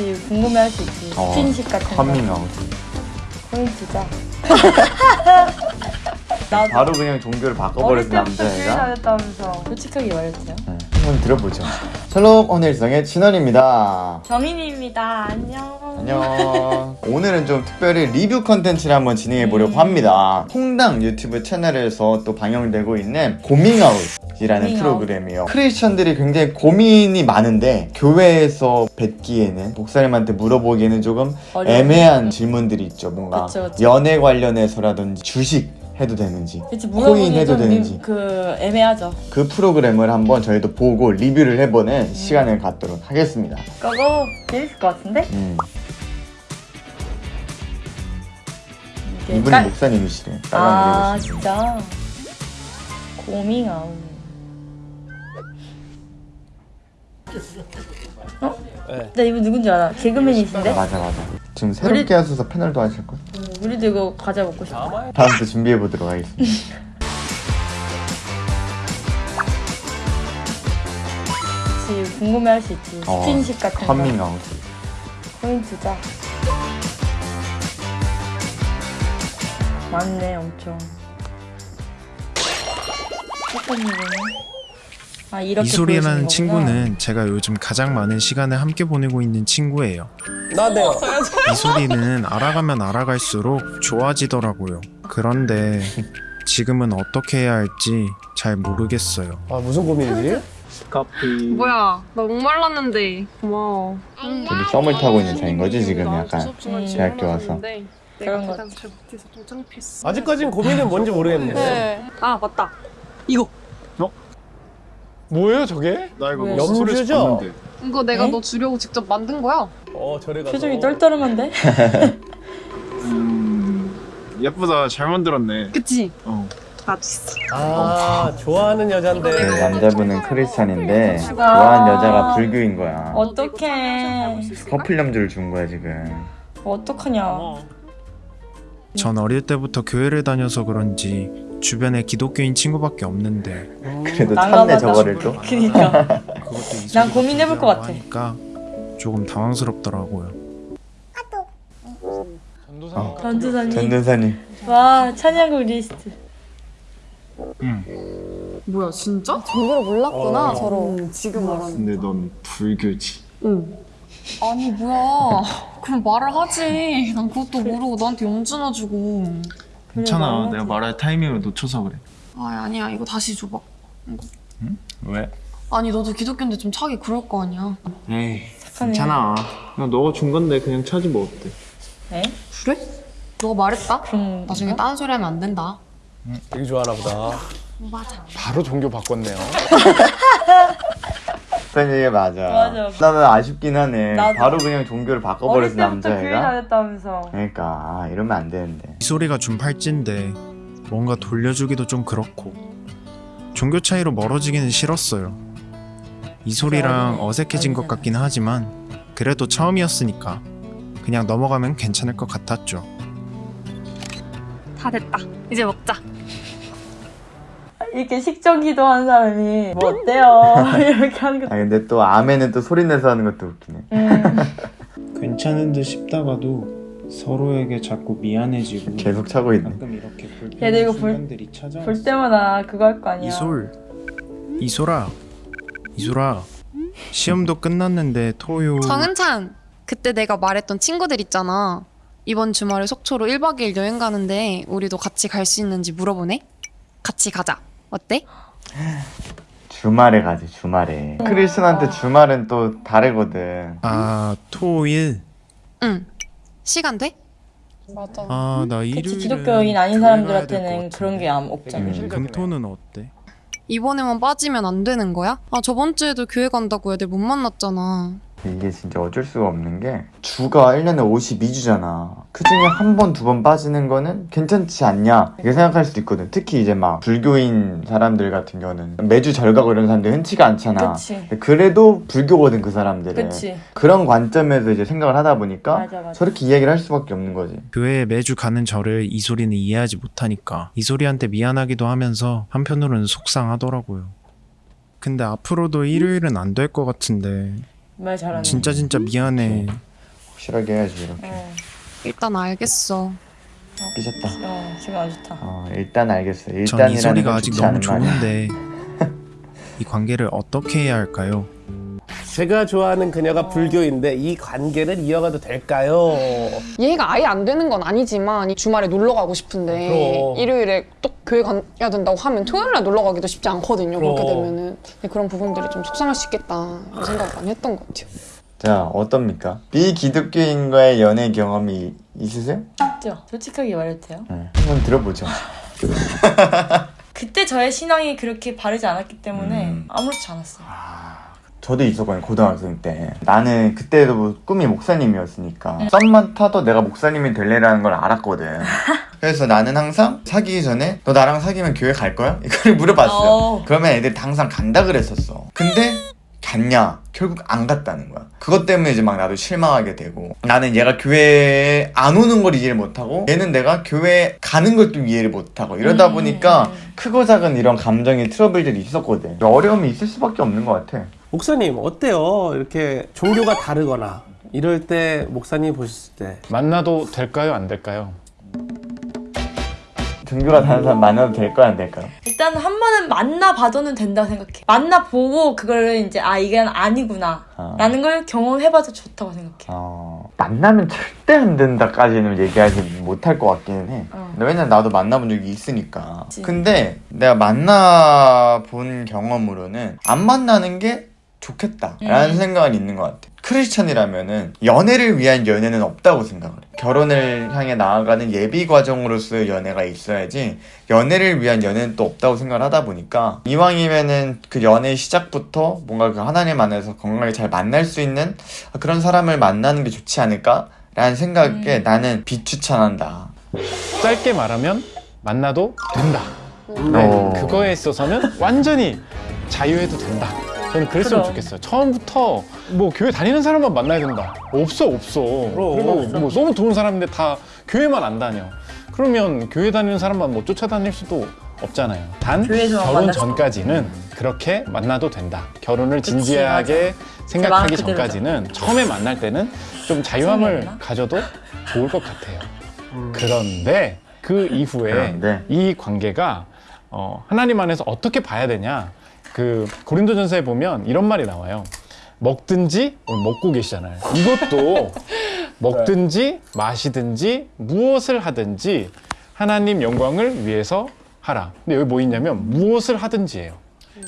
그치 궁금해할 수 있지 어, 스킨십 같은 거. 커밍아웃 포인트자. 나도 바로 그냥 종교를 바꿔버렸어 어릴 때부터 교회 남자애가? 다녔다면서. 솔직하게 말해주세요. 네, 한번 들어보죠 샬롬 오늘성의 진원입니다. 정인입니다. 안녕. 안녕. 오늘은 좀 특별히 리뷰 컨텐츠를 한번 진행해 보려고 음. 합니다. 홍당 유튜브 채널에서 또 방영되고 있는 고밍아웃 이라는 고밍아웃. 프로그램이요. 크리스천들이 굉장히 고민이 많은데 교회에서 뵙기에는 목사님한테 물어보기에는 조금 애매한 질문들이 있죠. 뭔가 그쵸, 그쵸. 연애 관련해서라든지 주식 해도 되는지 그치 코인 해도 좀 되는지. 미- 그 애매하죠 그 프로그램을 한번 저희도 보고 리뷰를 해보는 시간을 갖도록 하겠습니다 그거 재밌을 것 같은데? 음, 이분이 깔- 목사님이시래 아 진짜 고밍아웃 어? 네. 나 이분 누군지 알아 개그맨이신데? 맞아 맞아 지금 새롭게 하소서 패널도 하실 거야 우리도 이거 과자 먹고 싶다. 다음 또 준비해 보도록 하겠습니다. 그치 궁금해 할 수 있지? 어, 스킨십 같은 거. 커밍아웃. 포인트자. 많네 엄청. 어떤 일이네 아 이렇게 이소리라는 친구는 제가 요즘 가장 많은 시간을 함께 보내고 있는 친구예요. 나네요. 이소리는 알아가면 알아갈수록 좋아지더라고요. 그런데 지금은 어떻게 해야 할지 잘 모르겠어요. 아 무슨 고민이지? 뭐야 나 목말랐는데 고마워 둘이 썸을 타고 있는 사이인 거지 지금 약간 음, 대학교 와서 그런 내가 거. 아직까진 고민은 뭔지 모르겠네. 네. 아 맞다 이거 뭐예요 저게? 나 이거 왜? 뭐 스토리에서 염주죠? 봤는데. 이거 내가 에? 너 주려고 직접 만든 거야 어 절에 가서. 표정이 떨떠름한데? 음, 예쁘다 잘 만들었네 그치? 어. 있어 아 좋아하는 그 여잔데. 남자분은 크리스찬인데 좋아하는 여자가 불교인 거야 어떡해 커플 염주를 준 거야 지금 어떡하냐 전 어릴 때부터 교회를 다녀서 그런지 주변에 기독교인 친구밖에 없는데. 그래도. 찾네 저거를 또. 그니까. 난 고민해볼 것 같아. 하니까 조금 당황스럽더라고요. 어. 전두사님. 전도사님. 와 찬양곡 리스트. 뭐야 진짜? 정보를 몰랐구나 어. 서로 음, 지금 알았네 근데 넌 불교지. 응. 아니 뭐야. 그럼 말을 하지. 난 그것도 모르고 너한테 용준어 주고 괜찮아 말하지. 내가 말할 타이밍을 놓쳐서 그래 아 아니야 이거 다시 줘봐 왜? 아니 너도 기독교인데 좀 차기 그럴 거 아니야 에이 착하네. 괜찮아 나 너가 준 건데 그냥 차지 뭐 어때 에? 그래? 너가 말했다? 그럼 나중에 딴 소리 하면 안 된다 되게 좋아하나 보다. 맞아 바로 종교 바꿨네요. 그런 얘기 맞아 맞아. 나는 아쉽긴 하네 나도. 바로 그냥 종교를 바꿔버렸어 때부터 교회 남자애가 다녔다면서 그러니까 아, 이러면 안 되는데 이 소리가 준 팔찌인데 뭔가 돌려주기도 좀 그렇고 종교 차이로 멀어지기는 싫었어요. 이 소리랑 맞아. 어색해진 것 같긴 하지만 그래도 처음이었으니까 그냥 넘어가면 괜찮을 것 같았죠. 다 됐다 이제 먹자 이렇게 식전 기도 한 사람이 뭐 어때요? 이렇게 하는 아 것도 근데 또 아멘은 또 소리 내서 하는 것도 웃기네. 음, 괜찮은 듯 싶다가도 서로에게 자꾸 미안해지고 계속 차고 있네. 가끔 이렇게 얘도 이거 볼- 볼 때마다 그거 할 거 아니야. 이솔. 이소라 이소라 시험도 끝났는데 토요. 정은찬 그때 내가 말했던 친구들 있잖아. 이번 주말에 속초로 1박 2일 여행 가는데 우리도 같이 갈 수 있는지 물어보네. 같이 가자 어때? 주말에 가지 주말에 크리스천한테 주말은 또 다르거든 아 토일 응 시간 돼? 맞아 아나 일요일 기독교인 아닌 사람들한테는 그런 게 없잖아 음. 금토는 어때? 이번에만 빠지면 안 되는 거야? 아 저번 주에도 교회 간다고 애들 못 만났잖아 이게 진짜 어쩔 수가 없는 게 주가 1년에 52주잖아. 그 중에 한 번, 두 번 빠지는 거는 괜찮지 않냐? 이렇게 생각할 수도 있거든. 특히 이제 막 불교인 사람들 같은 경우는 매주 절 가고 이런 사람들 흔치가 않잖아. 그래도 불교거든 그 사람들은. 그치. 그런 관점에서 이제 생각을 하다 보니까 맞아 맞아. 저렇게 이야기를 할 수밖에 없는 거지. 교회에 매주 가는 저를 이 소리는 이해하지 못하니까 이 소리한테 미안하기도 하면서 한편으로는 속상하더라고요. 근데 앞으로도 일요일은 안 될 것 같은데 말 잘하네 진짜 진짜 미안해. 확실하게 해야지 이렇게. 어, 일단 알겠어. 삐졌다. 어 지금 안 좋다. 어 일단 알겠어. 전 일단이라는 이소리가 건 아직 좋지 너무 않은 말이야. 좋은데 이 관계를 어떻게 해야 할까요? 제가 좋아하는 그녀가 불교인데 이 관계를 이어가도 될까요? 이해가 아예 안 되는 건 아니지만 주말에 놀러 가고 싶은데 그럼. 일요일에 또 교회 가야 된다고 하면 토요일 날 놀러 가기도 쉽지 않거든요. 그렇게 그럼. 되면은 근데 그런 부분들이 좀 속상할 수 있겠다 생각을 많이 했던 것 같아요. 자 어떻습니까? 비기독교인과의 연애 경험이 있으세요? 있죠. 솔직하게 말해도 돼요. 네. 한번 들어보죠 그때 저의 신앙이 그렇게 바르지 않았기 때문에 음. 아무렇지 않았어요. 저도 있었거든요 고등학생 때. 나는 그때도 뭐 꿈이 목사님이었으니까. 썸만 타도 내가 목사님이 될래라는 걸 알았거든. 그래서 나는 항상 사귀기 전에 너 나랑 사귀면 교회 갈 거야? 이걸 물어봤어요. 어. 그러면 애들이 다 항상 간다 그랬었어. 근데 갔냐? 결국 안 갔다는 거야. 그것 때문에 이제 막 나도 실망하게 되고. 나는 얘가 교회에 안 오는 걸 이해를 못하고 얘는 내가 교회 가는 걸 또 이해를 못하고 이러다 음. 보니까 크고 작은 이런 감정의 트러블들이 있었거든. 어려움이 있을 수밖에 없는 것 같아 목사님 어때요? 이렇게 종교가 다르거나 이럴 때 목사님 보셨을 때 만나도 될까요? 안 될까요? 등교가 다른 사람 만나도 될까요 안 될까요? 일단 한 번은 만나봐도는 된다고 생각해. 만나보고 그거를 이제 아 이게 아니구나 아. 라는 걸 경험해봐도 좋다고 생각해. 어, 만나면 절대 안 된다까지는 얘기하지 못할 것 같기는 해. 어. 근데 왜냐면 나도 만나본 적이 있으니까. 그치. 근데 내가 만나본 경험으로는 안 만나는 게 좋겠다라는 음. 생각은 있는 것 같아. 크리스천이라면은 연애를 위한 연애는 없다고 생각을 해. 결혼을 향해 나아가는 예비 과정으로서의 연애가 있어야지 연애를 위한 연애는 또 없다고 생각을 하다 보니까 이왕이면은 그 연애 시작부터 뭔가 그 하나님 안에서 건강하게 잘 만날 수 있는 그런 사람을 만나는 게 좋지 않을까 라는 생각에 음. 나는 비추천한다. 짧게 말하면 만나도 된다. 어. 네, 그거에 있어서는 완전히 자유해도 된다. 저는 그랬으면 그럼. 좋겠어요. 처음부터 뭐 교회 다니는 사람만 만나야 된다. 없어 없어. 그리고 뭐 너무 좋은 사람인데 다 교회만 안 다녀. 그러면 교회 다니는 사람만 뭐 쫓아다닐 수도 없잖아요. 단 결혼 전까지는 그렇게 만나도 된다. 결혼을 그치, 진지하게 마음 생각하기. 전까지는 처음에 만날 때는 좀 자유함을? 가져도 좋을 것 같아요. 그런데 그 이후에 그런데? 이 관계가 어, 하나님 안에서 어떻게 봐야 되냐? 그 고린도전서에 보면 이런 말이 나와요. 먹든지 오늘 먹고 계시잖아요. 이것도 먹든지 마시든지 무엇을 하든지 하나님 영광을 위해서 하라. 근데 여기 뭐 있냐면 무엇을 하든지예요.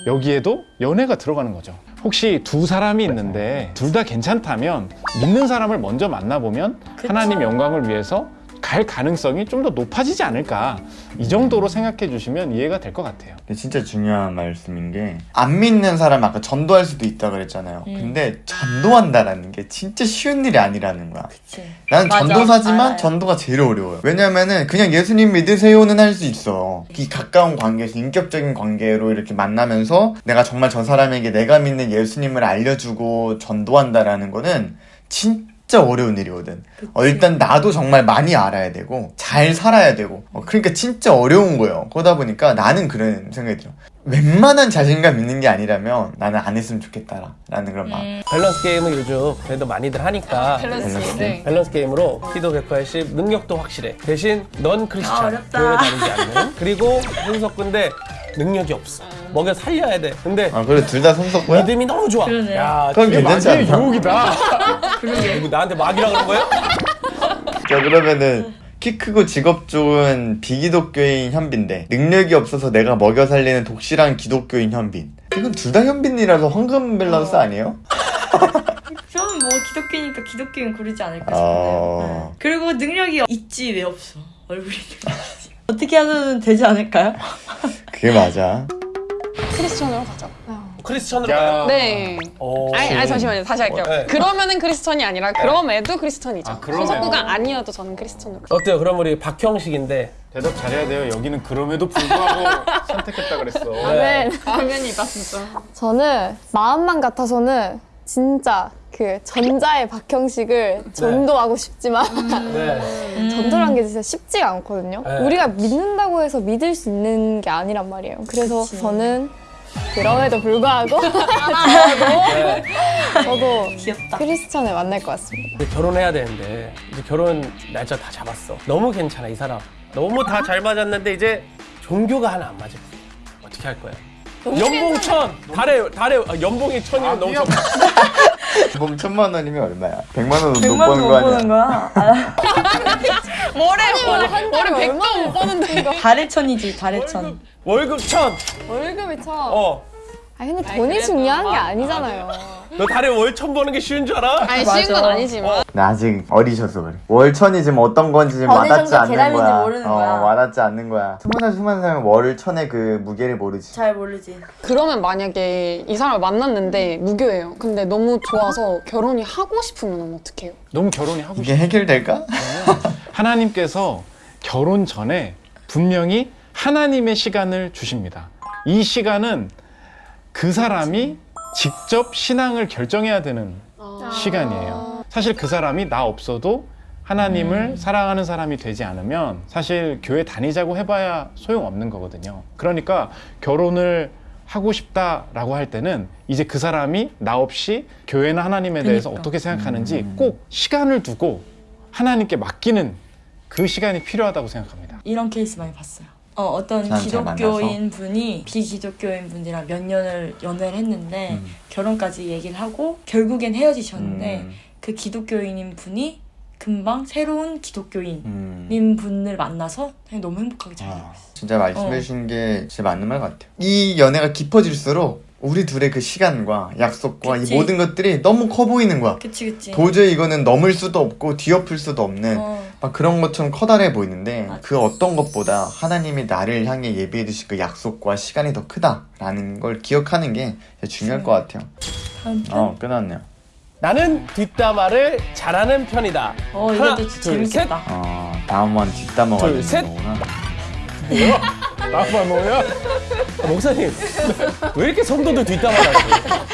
여기에도 연애가 들어가는 거죠. 혹시 두 사람이 있는데 둘 다 괜찮다면 믿는 사람을 먼저 만나보면 하나님 영광을 위해서 갈 가능성이 좀 더 높아지지 않을까. 이 정도로 생각해 주시면 이해가 될 것 같아요. 근데 진짜 중요한 말씀인 게 안 믿는 사람 아까 전도할 수도 있다 그랬잖아요. 음. 근데 전도한다라는 게 진짜 쉬운 일이 아니라는 거야. 그치. 나는 맞아. 전도사지만 알아요. 전도가 제일 어려워요. 왜냐면은 그냥 예수님 믿으세요는 할 수 있어. 이 가까운 관계에서 인격적인 관계로 이렇게 만나면서 내가 정말 저 사람에게 내가 믿는 예수님을 알려주고 전도한다라는 거는 진짜 어려운 일이거든. 어, 일단 나도 정말 많이 알아야 되고 잘 살아야 되고 어, 그러니까 진짜 어려운 거예요. 그러다 보니까 나는 그런 생각이 들어. 웬만한 자신감 있는 게 아니라면 나는 안 했으면 좋겠다라는 그런 마음. 음, 밸런스 게임을 요즘 그래도 많이들 하니까 밸런스. 네. 밸런스 게임으로 키도 180, 능력도 확실해. 대신 넌 아, 크리스찬. 어렵다. 교회 다니지 않는. 그리고 손석군데 능력이 없어. 먹여 살려야 돼. 근데 아 그래 둘 다 손석구야? 믿음이 너무 좋아. 그러네. 야, 그건 되게 괜찮지 마귀의 않나? 유혹이다. 누구 나한테 마귀라 그런 거예요? 자 그러면은 키 크고 직업 좋은 비기독교인 현빈데 능력이 없어서 내가 먹여 살리는 독실한 기독교인 현빈 이건 둘 다 현빈이라서 황금 밸런스 아니에요? 저는 뭐 기독교니까 기독교인 고르지 않을까 싶은데. 어... 네. 그리고 능력이 있지 왜 없어? 얼굴이 어떻게 하면 되지 않을까요? 그게 맞아 크리스천으로 가자. 크리스천으로 야. 가요. 네. 어. 아니, 아니 잠시만요. 다시 할게요. 어, 네. 그러면은 크리스천이 아니라 그럼에도 크리스천이죠. 아, 그럼에도. 소속구가 아니어도 저는 크리스천으로. 어때요? 그럼 우리 박형식인데 대답 잘해야 돼요. 여기는 그럼에도 불구하고 선택했다 그랬어. 네. 화면이다 진짜. 저는 마음만 같아서는 진짜 그 전자의 박형식을 전도하고 싶지만 네. 전도란 게 진짜 쉽지가 않거든요. 네. 우리가 믿는다고 해서 믿을 수 있는 게 아니란 말이에요. 그래서 그치. 저는 그럼에도 불구하고 네. 저도 귀엽다. 크리스천을 만날 것 같습니다. 이제 결혼해야 되는데 이제 결혼 날짜 다 잡았어. 너무 괜찮아 이 사람. 너무 다 잘 맞았는데 이제 종교가 하나 안 맞을 뿐. 어떻게 할 거야? 연봉 천 달에 달에 아, 연봉이 천이면 너무 적. 봄 천만 원이면 얼마야? 백만 원은 못 100만 버는 거못 아니야? 거야? 아, 월에 한 달에 얼마 못 버는데 달의 천이지, 달의 천. 월급 천. 월급이 참. 어. 아 근데 돈이 중요한 게 아니잖아요. 너 달에 월천 버는 게 쉬운 줄 알아? 아니 쉬운 건 맞아. 아니지만 나 아직 어리셔서 그래. 월천이 지금 어떤 건지 지금 와닿지 않는 거야. 모르는 어, 거야. 와닿지 않는 거야. 수많은 수많은 사람은 월천의 그 무게를 모르지. 잘 모르지. 그러면 만약에 이 사람을 만났는데 무교예요. 근데 너무 좋아서 결혼이 하고 싶으면 어떡해요? 너무 결혼이 하고 이게 해결될까? 하나님께서 결혼 전에 분명히 하나님의 시간을 주십니다. 이 시간은 그 사람이 직접 신앙을 결정해야 되는 시간이에요. 사실 그 사람이 나 없어도 하나님을 사랑하는 사람이 되지 않으면 사실 교회 다니자고 해봐야 소용없는 거거든요. 그러니까 결혼을 하고 싶다라고 할 때는 이제 그 사람이 나 없이 교회나 하나님에 대해서 그러니까. 어떻게 생각하는지 꼭 시간을 두고 하나님께 맡기는 그 시간이 필요하다고 생각합니다. 이런 케이스 많이 봤어요. 어, 어떤 기독교인 분이 비기독교인 분이랑 몇 년을 연애를 했는데 음. 결혼까지 얘기를 하고 결국엔 헤어지셨는데 음. 그 기독교인인 분이 금방 새로운 기독교인인 음. 분을 만나서 너무 행복하게 잘 살고 아, 있어요. 진짜 말씀해 주신 게 진짜 맞는 말 같아요. 이 연애가 깊어질수록 우리 둘의 그 시간과 약속과 그치. 이 모든 것들이 너무 커 보이는 거야. 그치 그치. 도저히 이거는 넘을 수도 없고 뒤엎을 수도 없는 어, 막 그런 것처럼 커다래 보이는데 맞아. 그 어떤 것보다 하나님이 나를 향해 예비해 두신 그 약속과 시간이 더 크다라는 걸 기억하는 게 중요할 것 같아요. 다음 편. 어, 끝났네요. 나는 뒷담화를 잘하는 편이다. 어 하나, 이것도 둘, 재밌겠다. 어, 다음은 뒷담화가 둘, 되는 셋. 거구나. 뭐야? 나만 뭐야? 아, 목사님 왜 이렇게 성도들 뒷담화를 하세요?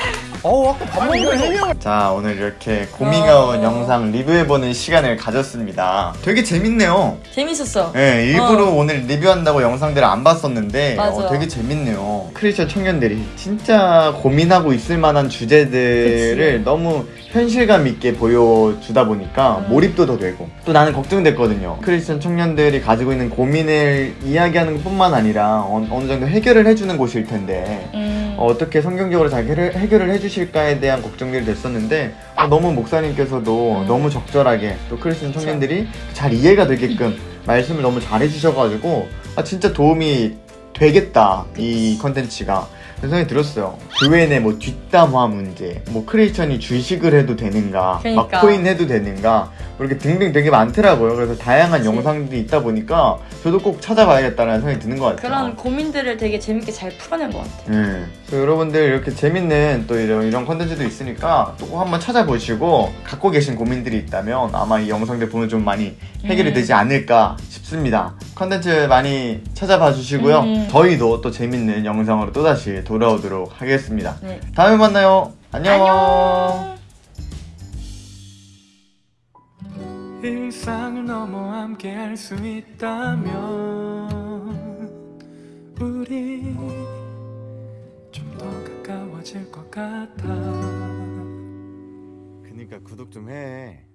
어우 아까 밥 먹는 거 해명. 자, 오늘 이렇게 고민가운 어. 영상 리뷰해보는 시간을 가졌습니다. 되게 재밌네요. 재밌었어. 네, 일부러 어. 오늘 리뷰한다고 영상들을 안 봤었는데. 어, 되게 재밌네요. 크리스천 청년들이 진짜 고민하고 있을 만한 주제들을 그치. 너무 현실감 있게 보여주다 보니까 음. 몰입도 더 되고 또 나는 걱정됐거든요. 크리스천 청년들이 가지고 있는 고민을 이야기하는 것뿐만 아니라 어, 느 정도 해결을 해주는 곳일 텐데 음. 어, 떻게 성경적으로 잘 해결, 해결을 해주실까에 대한 걱정들이 됐었는데 어, 너무 목사님께서도 음. 너무 적절하게 또 크리스천 청년들이 잘 이해가 되게끔 말씀을 너무 잘 해주셔가지고 아 진짜 도움이 되겠다 이 컨텐츠가 그런 생각이 들었어요 교회 내 뭐 뒷담화 문제 뭐 크리스천이 주식을 해도 되는가 그러니까. 막 코인 해도 되는가 뭐 이렇게 등등 되게 많더라고요 그래서 다양한 그치. 영상들이 있다 보니까 저도 꼭 찾아봐야겠다는 생각이 드는 것 같아요 그런 고민들을 되게 재밌게 잘 풀어낸 것 같아. 네. 여러분들 이렇게 재밌는 또 이런, 이런 컨텐츠도 있으니까 또 꼭 한번 찾아보시고 갖고 계신 고민들이 있다면 아마 이 영상들 보면 좀 많이 해결이 음. 되지 않을까 싶습니다. 컨텐츠 많이 찾아봐 주시고요. 음. 저희도 또 재밌는 영상으로 또다시 돌아오도록 하겠습니다. 네. 다음에 만나요. 안녕. 안녕. 일상을 넘어 함께 할 수 있다면 우리 가까워질 것 같아 그니까 구독 좀 해.